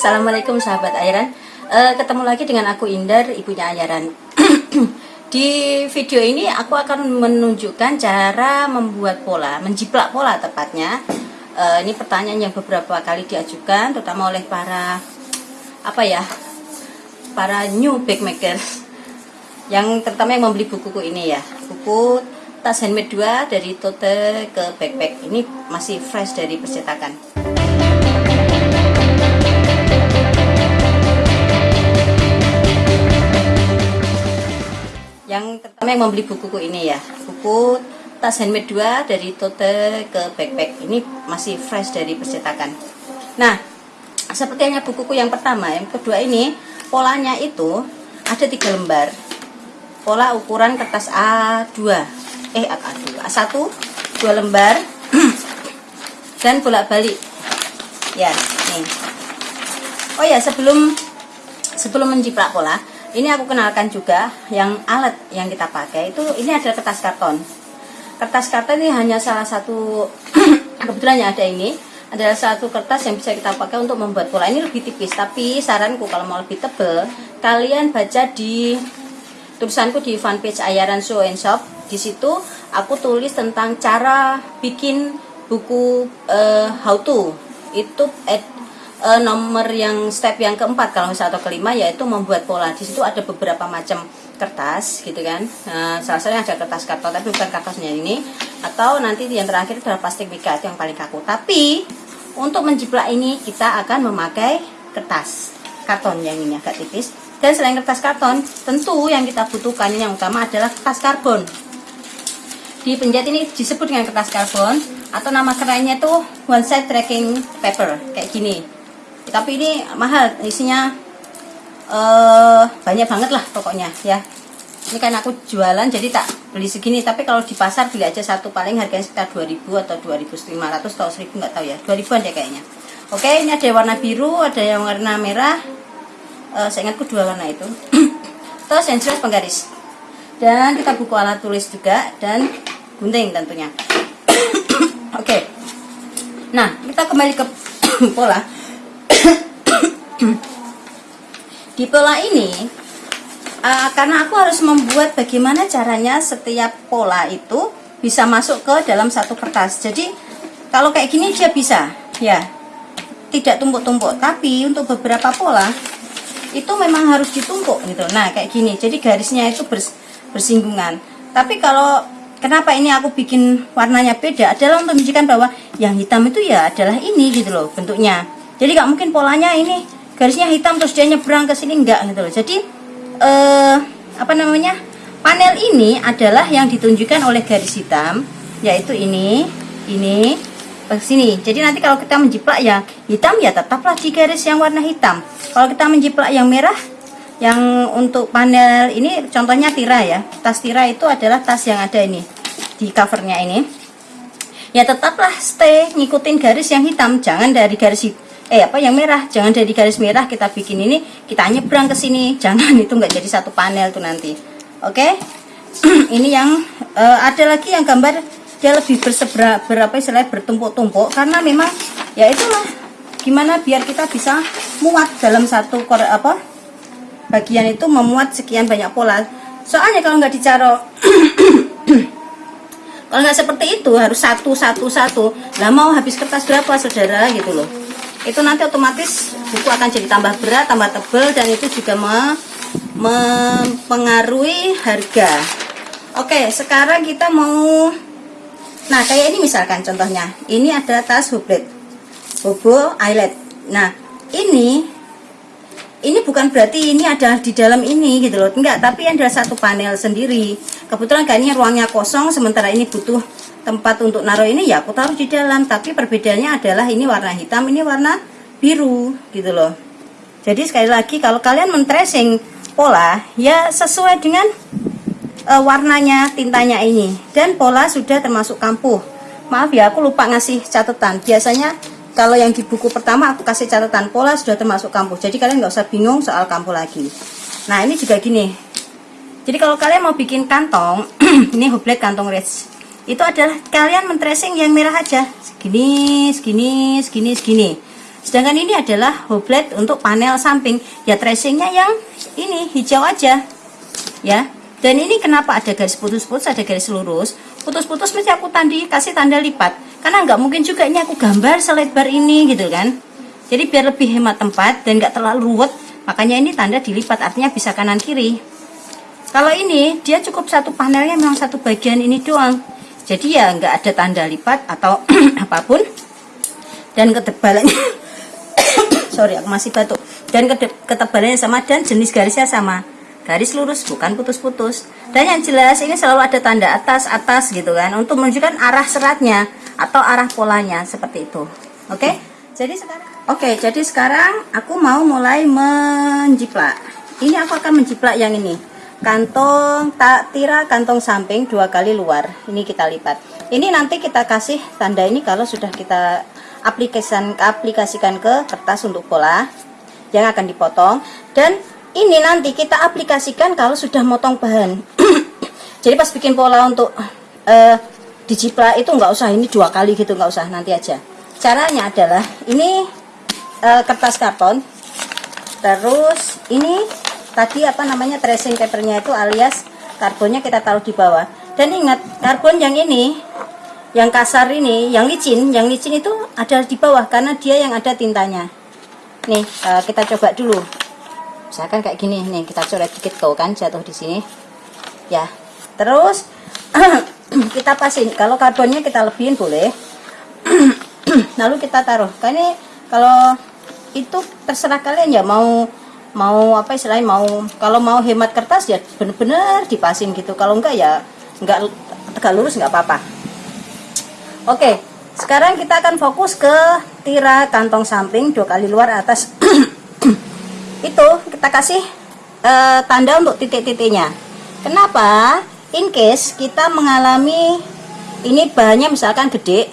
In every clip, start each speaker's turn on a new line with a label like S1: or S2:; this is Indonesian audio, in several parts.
S1: Assalamualaikum sahabat Ayaran uh, Ketemu lagi dengan aku Indar, ibunya Ayaran Di video ini aku akan menunjukkan cara membuat pola Menjiplak pola tepatnya. Uh, Ini pertanyaan yang beberapa kali diajukan Terutama oleh para Apa ya Para new backmakers Yang terutama yang membeli buku-buku ini ya. Buku tas handmade 2 dari tote ke backpack. Ini masih fresh dari percetakan yang pertama yang membeli buku ini ya. Buku tas handmade 2 dari tote ke backpack. Ini masih fresh dari percetakan. Nah seperti hanya bukuku yang pertama. Yang kedua ini polanya itu ada tiga lembar. Pola ukuran kertas A2 eh A2 A1 dua. Lembar. Dan bolak balik ya nih. Oh ya sebelum sebelum menjiplak pola ini aku kenalkan juga yang alat yang kita pakai itu ini adalah kertas karton. Kertas karton ini hanya salah satu kebetulan yang ada ini adalah satu kertas yang bisa kita pakai untuk membuat pola. Ini lebih tipis tapi saranku kalau mau lebih tebel kalian baca di tulisanku di fanpage Ayaran Show and Shop. Di situ aku tulis tentang cara bikin buku uh, how to. Itu uh, nomor yang step yang keempat kalau misalnya atau kelima yaitu membuat pola. Di situ ada beberapa macam kertas gitu kan. Uh, salah satunya ada kertas karton tapi bukan kertasnya ini. Atau nanti yang terakhir adalah plastik mika yang paling kaku. Tapi untuk menjiplak ini kita akan memakai kertas karton yang ini agak tipis. Dan selain kertas karton tentu yang kita butuhkan yang utama adalah kertas karbon. Di penjahit ini disebut dengan kertas karbon atau nama kerennya itu one side tracking paper kayak gini tapi ini mahal isinya uh, banyak banget lah pokoknya ya. Ini kan aku jualan jadi tak beli segini. Tapi kalau di pasar beli aja satu paling harganya sekitar 2000 atau 2500 atau 1000 nggak tahu ya. 2000an deh kayaknya. Oke ini ada warna biru ada yang warna merah. Uh, saya ingatku dua warna itu. Terus yang jelas penggaris. Dan kita buku alat tulis juga dan gunting tentunya. Oke. Nah kita kembali ke pola di pola ini uh, karena aku harus membuat bagaimana caranya setiap pola itu bisa masuk ke dalam satu kertas. Jadi kalau kayak gini dia bisa ya. Tidak tumpuk-tumpuk tapi untuk beberapa pola itu memang harus ditumpuk gitu. Nah kayak gini. Jadi garisnya itu bers bersinggungan. Tapi kalau kenapa ini aku bikin warnanya beda? Adalah untuk menunjukkan bahwa yang hitam itu ya adalah ini gitu loh bentuknya. Jadi nggak mungkin polanya ini garisnya hitam terus dia nyebrang ke sini enggak gitu loh. Jadi eh, apa namanya? Panel ini adalah yang ditunjukkan oleh garis hitam yaitu ini ini ke sini. Jadi nanti kalau kita menjiplak yang hitam ya tetaplah di garis yang warna hitam. Kalau kita menjiplak yang merah yang untuk panel ini contohnya tira ya. Tas tira itu adalah tas yang ada ini di covernya ini. Ya tetaplah stay ngikutin garis yang hitam jangan dari garis hitam eh apa yang merah? Jangan dari garis merah kita bikin ini kita nyebrang ke sini. Jangan itu nggak jadi satu panel tuh nanti. Oke? Okay? ini yang uh, ada lagi yang gambar dia lebih bersebra berapa istilah bertumpuk-tumpuk. Karena memang ya itulah. Gimana biar kita bisa muat dalam satu kore apa bagian itu memuat sekian banyak pola. Soalnya kalau nggak dicaro kalau nggak seperti itu harus satu satu satu. Lah mau habis kertas berapa saudara? Gitu loh itu nanti otomatis buku akan jadi tambah berat, tambah tebal dan itu juga mempengaruhi harga. Oke, sekarang kita mau Nah, kayak ini misalkan contohnya. Ini ada tas hublet. Bobo eyelet. Nah, ini ini bukan berarti ini ada di dalam ini gitu loh. Enggak, tapi adalah satu panel sendiri. Kebetulan kayaknya ruangnya kosong sementara ini butuh tempat untuk naruh ini ya aku taruh di dalam. Tapi perbedaannya adalah ini warna hitam ini warna biru gitu loh. Jadi sekali lagi kalau kalian men-tracing pola ya sesuai dengan uh, warnanya tintanya ini. Dan pola sudah termasuk kampuh. Maaf ya aku lupa ngasih catatan. Biasanya kalau yang di buku pertama aku kasih catatan pola sudah termasuk kampuh. Jadi kalian nggak usah bingung soal kampuh lagi. Nah ini juga gini. Jadi kalau kalian mau bikin kantong ini hublet kantong red itu adalah kalian men-tracing yang merah aja. Segini segini segini segini. Sedangkan ini adalah hoblet untuk panel samping. Ya tracingnya yang ini hijau aja. Ya. Dan ini kenapa ada garis putus-putus ada garis lurus? Putus-putus mesti aku tandi kasih tanda lipat. Karena nggak mungkin juga ini aku gambar selebar ini gitu kan? Jadi biar lebih hemat tempat dan nggak terlalu ruwet makanya ini tanda dilipat artinya bisa kanan kiri. Kalau ini dia cukup satu panelnya memang satu bagian ini doang jadi ya nggak ada tanda lipat atau apa pun. Dan ketebalannya sorry aku masih batuk. Dan ketebalannya sama dan jenis garisnya sama. Garis lurus bukan putus-putus. Dan yang jelas ini selalu ada tanda atas atas gitu kan untuk menunjukkan arah seratnya atau arah polanya seperti itu. Oke? Okay? jadi sekarang oke okay, jadi sekarang aku mau mulai menjiplak. Ini aku akan menjiplak yang ini kantong tak tira kantong samping dua kali luar. Ini kita lipat. Ini nanti kita kasih tanda ini kalau sudah kita aplikasikan aplikasikan ke kertas untuk pola yang akan dipotong. Dan ini nanti kita aplikasikan kalau sudah motong bahan. Jadi pas bikin pola untuk uh, dijiplak itu nggak usah. Ini dua kali gitu nggak usah. Nanti aja. Caranya adalah ini uh, kertas karton. Terus ini tadi apa namanya tracing papernya itu alias karbonnya kita taruh di bawah. Dan ingat karbon yang ini yang kasar ini yang licin yang licin itu ada di bawah karena dia yang ada tintanya. Nih uh, kita coba dulu. Misalkan kayak gini nih kita coret dikit tuh kan jatuh di sini. Ya terus kita pasin kalau karbonnya kita lebihin boleh. Lalu kita taruh. Karena kalau itu terserah kalian ya mau mau apa istilahnya mau kalau mau hemat kertas ya bener-bener dipasin gitu kalau enggak ya enggak tegak lurus enggak apa-apa Oke, sekarang kita akan fokus ke tira kantong samping dua kali luar atas. itu kita kasih uh, tanda untuk titik-titiknya. Kenapa? In case kita mengalami ini bahannya misalkan gede,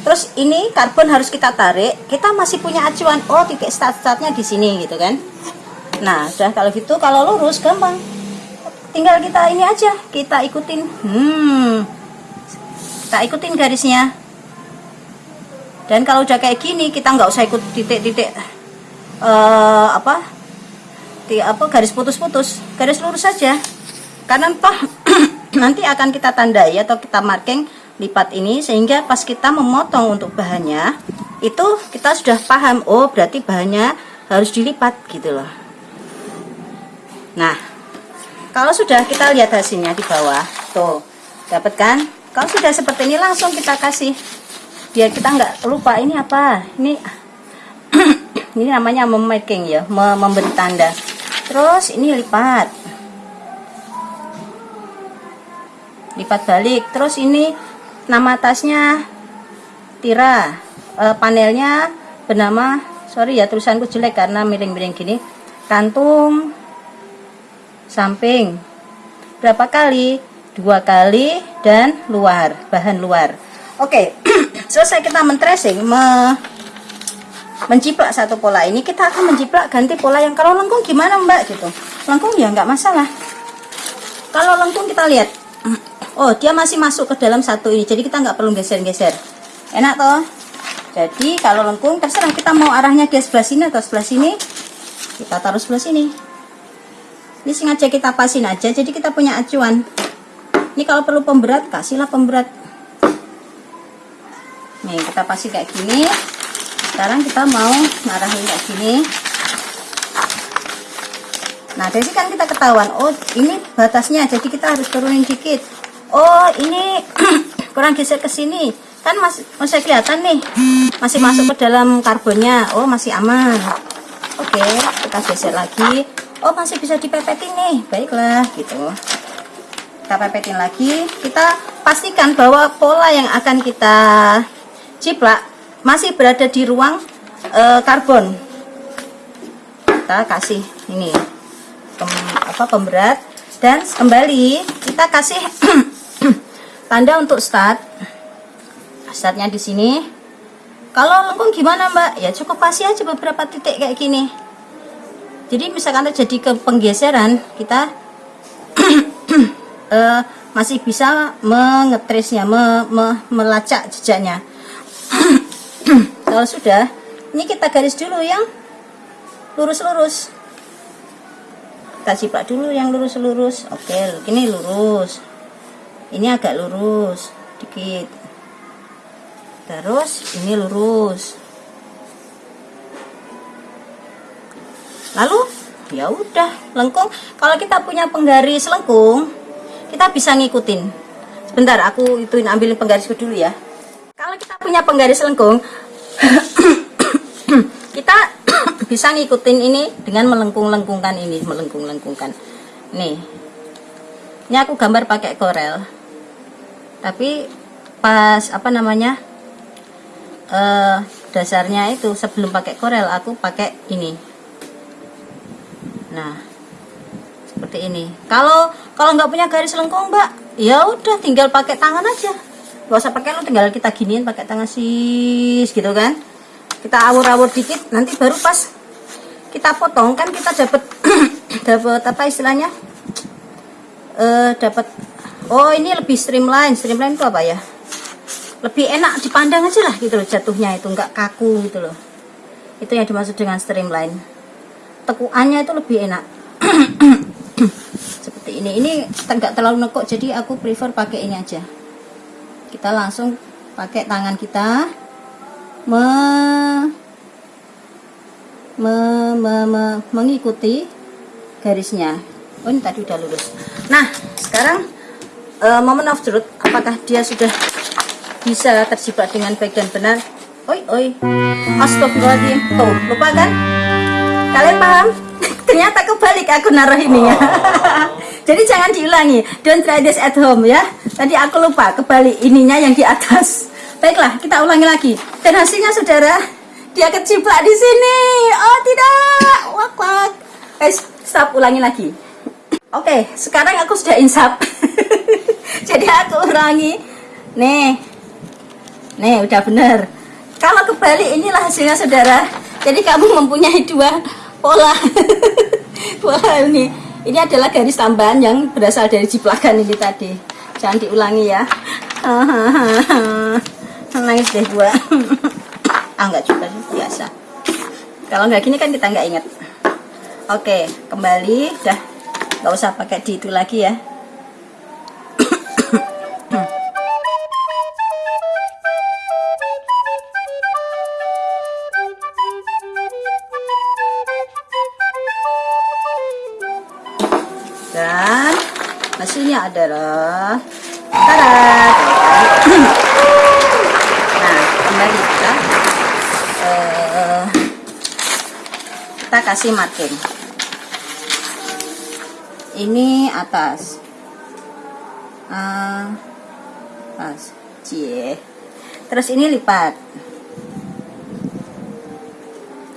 S1: terus ini karbon harus kita tarik, kita masih punya acuan. Oh, titik start-startnya di sini gitu kan? Nah, sudah kalau gitu kalau lurus gampang. Tinggal kita ini aja, kita ikutin. Hmm. Kita ikutin garisnya. Dan kalau udah kayak gini kita nggak usah ikut titik-titik uh, apa? Di apa garis putus-putus. Garis lurus saja. Karena toh nanti akan kita tandai atau kita marking lipat ini sehingga pas kita memotong untuk bahannya itu kita sudah paham oh berarti bahannya harus dilipat gitu loh nah kalau sudah kita lihat hasilnya di bawah tuh dapat kan? Kalau sudah seperti ini langsung kita kasih. Biar kita nggak lupa ini apa? Ini ini namanya memaking ya memberi tanda. Terus ini lipat. Lipat balik. Terus ini nama tasnya tira. E, panelnya bernama sorry ya tulisanku jelek karena miring-miring gini kantung samping. Berapa kali? Dua kali dan luar bahan luar. Oke selesai kita mentracing me, menciplak satu pola ini kita akan menciplak ganti pola yang kalau lengkung gimana mbak? Gitu. Lengkung ya nggak masalah. Kalau lengkung kita lihat oh dia masih masuk ke dalam satu ini jadi kita nggak perlu geser-geser. Enak toh? Jadi kalau lengkung terserah kita mau arahnya dia sebelah sini atau sebelah sini kita taruh sebelah sini ini sengaja kita pasin aja jadi kita punya acuan. Ini kalau perlu pemberat kasihlah pemberat. Nih kita pasti kayak gini. Sekarang kita mau ngarahin kayak gini. Nah sini kan kita ketahuan oh ini batasnya jadi kita harus turunin dikit. Oh ini kurang geser ke sini. Kan masih masih kelihatan nih. Masih masuk ke dalam karbonnya. Oh masih aman. Oke kita geser lagi oh masih bisa dipepetin nih. Baiklah gitu. Kita pepetin lagi. Kita pastikan bahwa pola yang akan kita ciplak masih berada di ruang e, karbon. Kita kasih ini pem, apa pemberat. Dan kembali kita kasih tanda untuk start. Startnya di sini. Kalau lengkung gimana mbak? Ya cukup pasti aja beberapa titik kayak gini jadi misalkan terjadi ke penggeseran kita uh, masih bisa mengetrisnya, me, me, melacak jejaknya. Kalau sudah, ini kita garis dulu yang lurus-lurus. Kita ciplak dulu yang lurus-lurus. Oke ini lurus. Ini agak lurus dikit. Terus ini lurus lalu ya udah lengkung. Kalau kita punya penggaris lengkung kita bisa ngikutin. Sebentar aku ituin ambilin penggarisku dulu ya. Kalau kita punya penggaris lengkung kita bisa ngikutin ini dengan melengkung-lengkungkan ini melengkung-lengkungkan. Nih ini aku gambar pakai korel. Tapi pas apa namanya eh, dasarnya itu sebelum pakai korel aku pakai ini nah seperti ini. Kalau kalau nggak punya garis lengkung mbak ya udah tinggal pakai tangan aja. Gak usah pakai lo tinggal kita giniin pakai tangan sis gitu kan. Kita awur-awur dikit nanti baru pas kita potong kan kita dapat dapat apa istilahnya? Eh dapat oh ini lebih streamline. Streamline itu apa ya? Lebih enak dipandang aja lah gitu loh jatuhnya itu nggak kaku gitu loh. Itu yang dimaksud dengan streamline tekuannya itu lebih enak. Seperti ini. Ini enggak terlalu nekuk jadi aku prefer pakai ini aja. Kita langsung pakai tangan kita. Me, me, me, me, mengikuti garisnya. Oh ini tadi udah lurus. Nah sekarang uh, moment of truth. Apakah dia sudah bisa terjebak dengan baik dan benar? Oi oi. Astagfirullahaladzim. Tuh lupa kan kalian paham? Ternyata kebalik aku naruh ininya jadi jangan diulangi. Don't try this at home ya. Tadi aku lupa kebalik ininya yang di atas. Baiklah kita ulangi lagi. Dan hasilnya saudara dia keciplak di sini. Oh tidak. Wak wak. Eh stop ulangi lagi. Oke okay, sekarang aku sudah insap. Jadi aku ulangi. Nih. Nih udah bener. Kalau kebalik inilah hasilnya saudara. Jadi kamu mempunyai dua pola. Pola ini. Ini adalah garis tambahan yang berasal dari jiplakan ini tadi. Jangan diulangi ya. Nangis deh gua. Ah nggak juga biasa. Kalau nggak gini kan kita nggak inget oke kembali. Dah nggak usah pakai di itu lagi ya hasilnya adalah tarat nah kembali kita uh, kita kasih marking. Ini atas. Uh, atas. Cie. Terus ini lipat.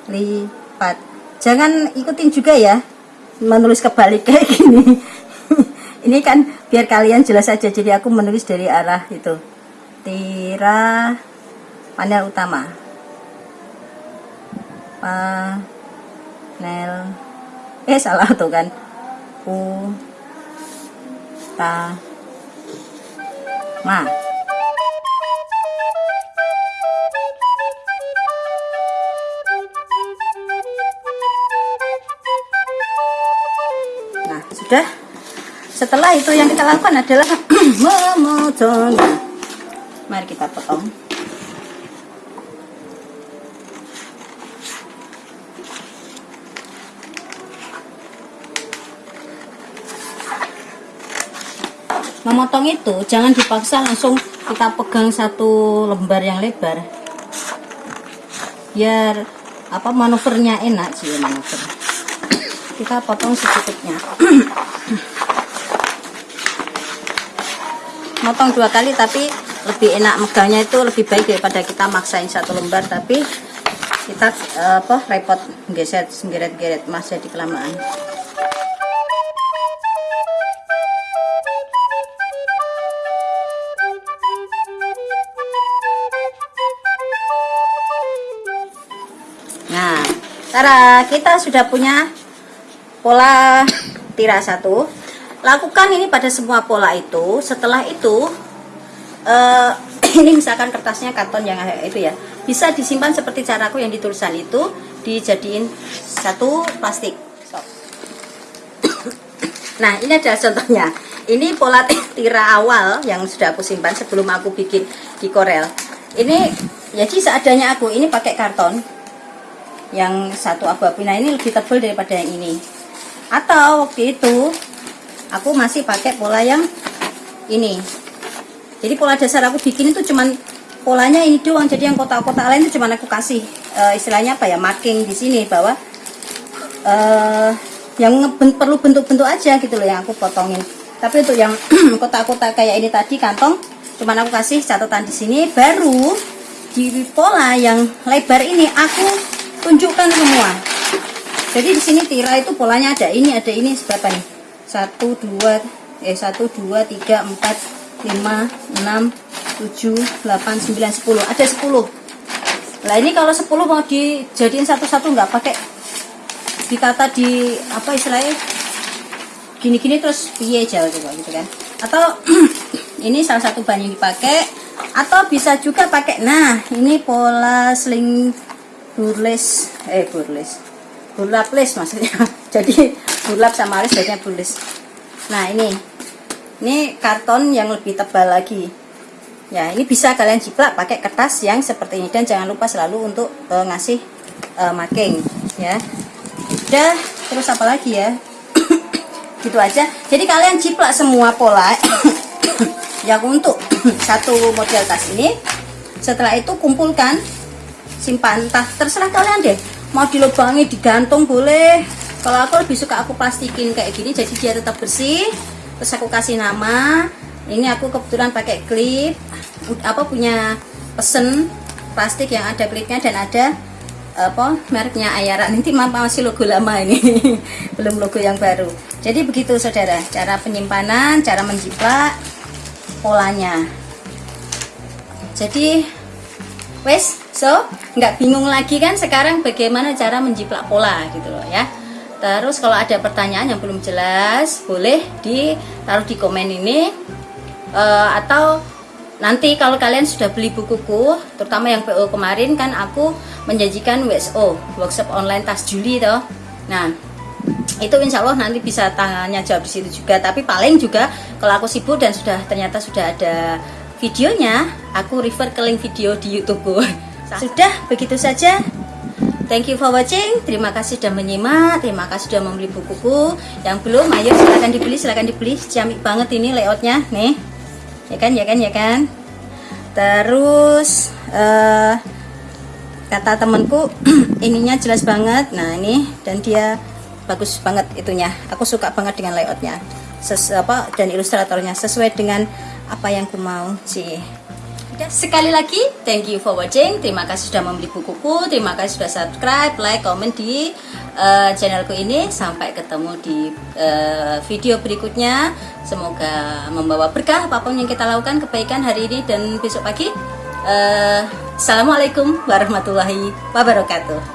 S1: Lipat. Jangan ikutin juga ya menulis kebalik kayak gini ini kan biar kalian jelas saja jadi aku menulis dari arah itu. Tira panel utama. Panel. Eh salah tuh kan. U ta ma nah sudah setelah itu yang kita lakukan adalah memotong mari kita potong. Memotong itu jangan dipaksa langsung kita pegang satu lembar yang lebar. Biar apa manuvernya enak sih manuver. Kita potong secukupnya motong dua kali tapi lebih enak megangnya itu lebih baik daripada kita maksain satu lembar tapi kita uh, apa repot geset geret-geret masih di kelamaan. Nah cara kita sudah punya pola tira satu lakukan ini pada semua pola itu. Setelah itu uh, ini misalkan kertasnya karton yang itu ya. Bisa disimpan seperti caraku yang ditulisan itu dijadiin satu plastik. Nah ini adalah contohnya. Ini pola tira awal yang sudah aku simpan sebelum aku bikin di korel ini jadi seadanya aku ini pakai karton yang satu abu-abu. Nah ini lebih tebal daripada yang ini. Atau waktu itu aku masih pakai pola yang ini. Jadi pola dasar aku bikin itu cuman polanya ini doang. Jadi yang kotak-kotak lain itu cuman aku kasih uh, istilahnya apa ya marking di sini bahwa uh, yang perlu bentuk-bentuk aja gitu loh yang aku potongin. Tapi untuk yang kotak-kotak kayak ini tadi kantong cuman aku kasih catatan di sini. Baru di pola yang lebar ini aku tunjukkan semua. Jadi di sini tira itu polanya ada ini ada ini seberapa nih satu dua eh satu dua tiga empat lima enam tujuh delapan sembilan sepuluh. Ada sepuluh. Nah ini kalau 10 mau dijadiin satu-satu nggak pakai. Ditata di apa istilahnya? Gini-gini terus piye jauh coba gitu kan. Atau ini salah satu bahan yang dipakai atau bisa juga pakai nah ini pola sling burles eh burles burlaples maksudnya. Jadi burlap sama alis jadinya burles nah ini. Ini karton yang lebih tebal lagi. Ya ini bisa kalian jiplak pakai kertas yang seperti ini. Dan jangan lupa selalu untuk uh, ngasih uh, marking ya. Udah terus apa lagi ya? Gitu aja. Jadi kalian jiplak semua pola. Yang untuk satu model tas ini setelah itu kumpulkan simpan. Entah terserah kalian deh. Mau dilubangi digantung boleh kalau aku lebih suka aku plastikin kayak gini jadi dia tetap bersih. Terus aku kasih nama. Ini aku kebetulan pakai klip apa punya pesen plastik yang ada klipnya dan ada apa mereknya Ayara. Nanti masih logo lama ini belum logo yang baru. Jadi begitu saudara. Cara penyimpanan cara menjiplak polanya. Jadi wes so nggak bingung lagi kan sekarang bagaimana cara menjiplak pola gitu loh ya terus kalau ada pertanyaan yang belum jelas boleh ditaruh di komen ini. Uh, atau nanti kalau kalian sudah beli bukuku terutama yang PO kemarin kan aku menjanjikan WSO workshop online tas Juli toh. Nah itu insya Allah nanti bisa tanya jawab di situ juga. Tapi paling juga kalau aku sibuk dan sudah ternyata sudah ada videonya aku refer ke link video di YouTubeku. Sudah begitu saja Thank you for watching. Terima kasih sudah menyimak. Terima kasih sudah membeli bukuku. Yang belum, ayo silahkan dibeli, silahkan dibeli. Ciamik banget ini layoutnya, nih. Ya kan ya kan ya kan? Terus uh, kata temanku ininya jelas banget. Nah ini. Dan dia bagus banget itunya. Aku suka banget dengan layoutnya. Ses, apa dan ilustratornya. Sesuai dengan apa yang ku mau sih sekali lagi thank you for watching. Terima kasih sudah membeli bukuku. Terima kasih sudah subscribe like komen di uh, channelku ini. Sampai ketemu di uh, video berikutnya. Semoga membawa berkah apa pun yang kita lakukan kebaikan hari ini dan besok pagi. Uh, Assalamualaikum warahmatullahi wabarakatuh